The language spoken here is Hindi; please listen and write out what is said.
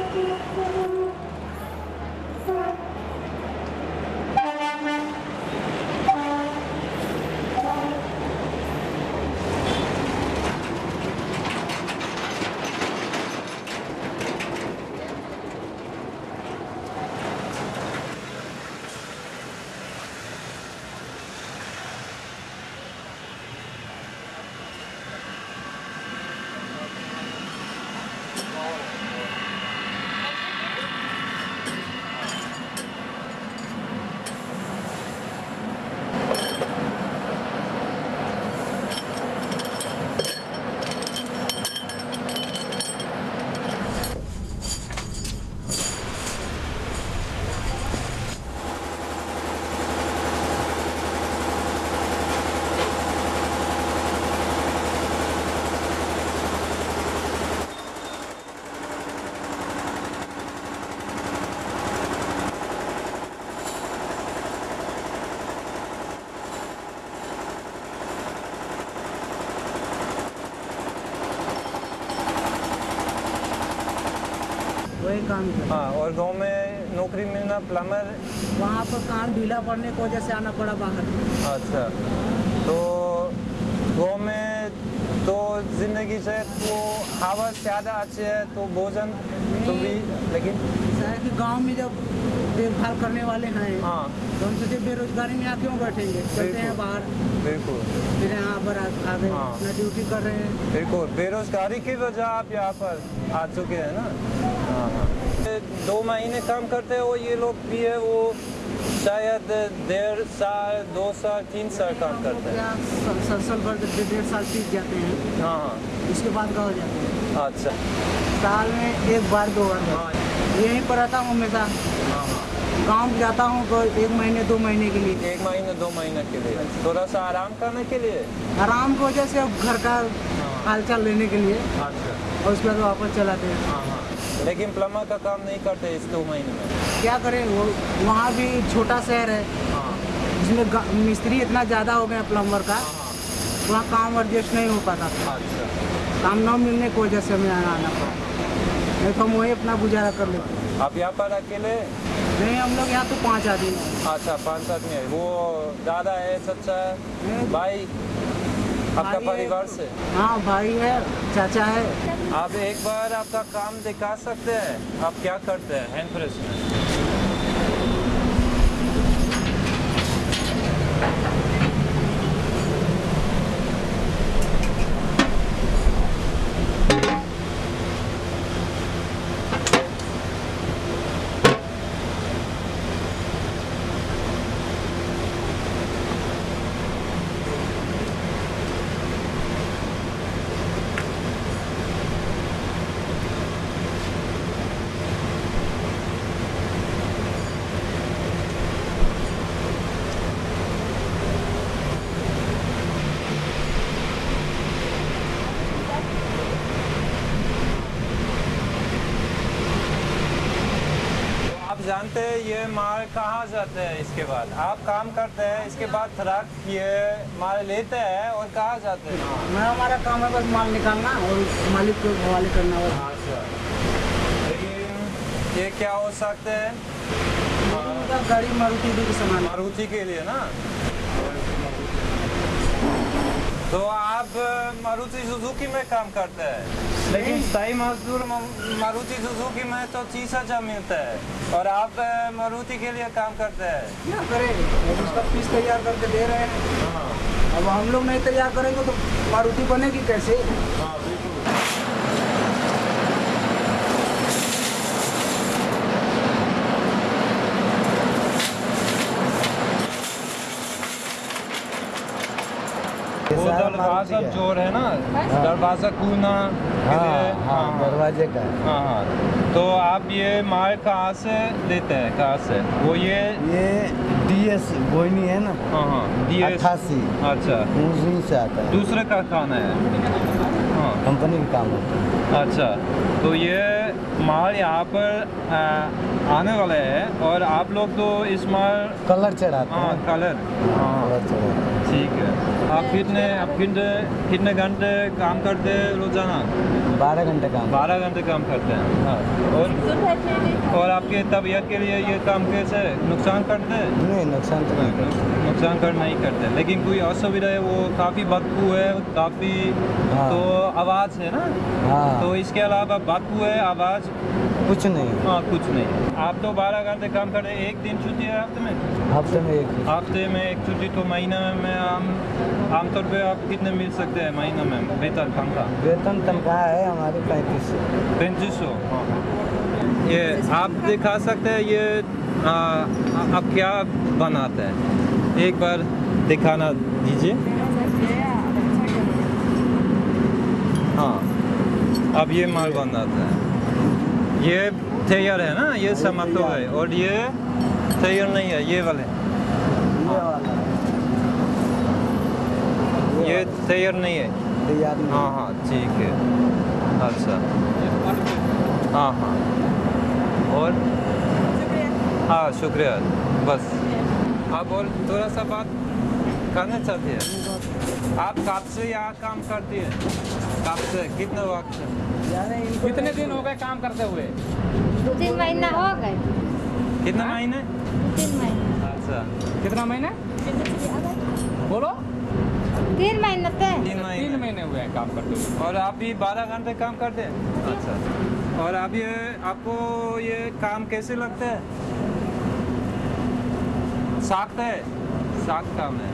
うん。वही काम हाँ। और गाँव में नौकरी मिलना प्लम्बर वहाँ पर काम ढीला पड़ने की वजह से आना पड़ा बाहर। अच्छा तो गाँव में तो ज़िंदगी से वो हवा ज़्यादा अच्छी है तो भोजन तो भी लेकिन? है कि गाँव में जब देखभाल करने वाले हैं हाँ। तो हम सोचे बेरोजगारी में यहाँ क्यों बैठेंगे? चलते हैं बाहर। बिल्कुल। फिर यहाँ पर आ गए हाँ। ड्यूटी कर रहे हैं। बिल्कुल। बेरोजगारी की वजह आप यहाँ पर आ चुके हैं ना? हाँ हाँ। दो महीने काम करते हो ये लोग भी है वो शायद डेढ़ साल दो साल तीन साल काम करते हैं। साल भर डेढ़ साल सीख जाते हैं। हाँ हाँ। उसके बाद गाँव जाते हैं? अच्छा। साल में एक बार दो बार। हाँ यहीं पर रहता हूँ हमेशा। हाँ हाँ। गाँव जाता हूँ तो एक महीने दो महीने के लिए। एक महीने दो महीने के लिए। थोड़ा सा आराम करने के लिए? आराम की वजह से घर का हालचाल लेने के लिए। अच्छा। और उसके बाद वापस चलाते हैं। हाँ हाँ। लेकिन प्लम्बर का काम नहीं करते इस दो महीने में। क्या करें? वो वहाँ भी छोटा शहर है। हाँ। जिसमें मिस्त्री इतना ज़्यादा हो गया प्लम्बर का हाँ वहाँ काम एडजस्ट नहीं हो पाता। था अच्छा। काम न मिलने की वजह से हमें आना आना पड़ा। नहीं तो हम वही अपना गुजारा कर लेते। आप यहाँ पर अकेले? नहीं हम लोग यहाँ तो पाँच आदमी हैं। अच्छा पाँच आदमी है। वो दादा है सच्चा है? भाई? आपका परिवार से? हाँ भाई है चाचा है। आप एक बार आपका काम दिखा सकते हैं। आप क्या करते हैं हैंड प्रेस में जानते हैं ये माल कहाँ जाते हैं इसके बाद। आप काम करते हैं इसके बाद ट्रक ये माल लेते हैं और कहाँ जाते हैं? मैं हमारा काम है बस माल निकालना और मालिक को हवाले करना अच्छा लेकिन ये क्या हो सकते हैं? गाड़ी मारुति के सामान मारुति के लिए ना? तो आप मारुति सुजुकी में काम करते हैं? लेकिन सही मजदूर मारुति सुजुकी में तो तीस हज़ार मिलता है। और आप मारुति के लिए काम करते हैं? क्या करेंगे उसका पीस तैयार करके दे रहे हैं। अब हम लोग नहीं तैयार करेंगे तो मारुति बनेगी कैसे? वो दरवाज़ा ज़ोर है ना? दरवाज़ा कूना हाँ हाँ दरवाजे का। हाँ हाँ। तो आप ये माल कहाँ से लेते हैं? कहाँ से? वो ये ये डीएस बोइनी है ना? हाँ हाँ। DS अट्ठासी। अच्छा। उसी से आता है। दूसरे का खाना है? हाँ। कंपनी का काम होता है। अच्छा। तो ये माल यहाँ पर आ, आने वाले हैं और आप लोग तो इस माल कलर चढ़ाते हाँ। कलर। हाँ। हैं। ठीक है। आप कितने आप कितने कितने घंटे काम करते हैं रोज़ाना? बारह घंटे काम। बारह घंटे काम करते हैं। हाँ। और और आपके तबीयत के लिए ये काम कैसे नुकसान करते हैं? नहीं नुकसान तो नहीं करते। नुकसान कर नहीं करते। लेकिन कोई असुविधा है वो काफ़ी बदबू है काफ़ी हाँ। तो आवाज़ है ना? हाँ। तो इसके अलावा बदबू है आवाज़ कुछ नहीं। हाँ कुछ नहीं। आप तो बारह घंटे काम करते हैं एक दिन छुट्टी है हफ़्ते में? हफ़्ते में एक। हफ़्ते में एक छुट्टी तो महीना में आम आमतौर पे आप कितने मिल सकते हैं महीना में वेतन तनख्वाह? वेतन तनख्वाह है हमारी पैंतीस सौ। पैंतीस सौ? ये आप दिखा सकते हैं ये आ, आप क्या बनाते हैं? एक बार दिखाना दीजिए। हाँ अब ये माल बनाता है। ये तैयार है ना? ये समाप्त हो गए। और ये तैयार नहीं है ये वाले। ये तैयार नहीं है। तैयार हाँ। हाँ ठीक है। अच्छा। हाँ हाँ। और? हाँ शुक्रिया। बस। आप और थोड़ा सा बात करना चाहते हैं। आप कब से यहाँ काम करती हैं? कब से? कितने वक्त से? कितने दिन हो गए काम करते हुए? तीन महीना हो गए। कितने महीने? तीन महीना। अच्छा। कितना महीने? बोलो। तीन महीने थे तीन तीन महीने हुए हैं काम करते हुए। और आप भी बारह घंटे काम करते हैं? अच्छा। और अब ये आपको ये काम कैसे लगता है? साख्त है? साख्त काम है।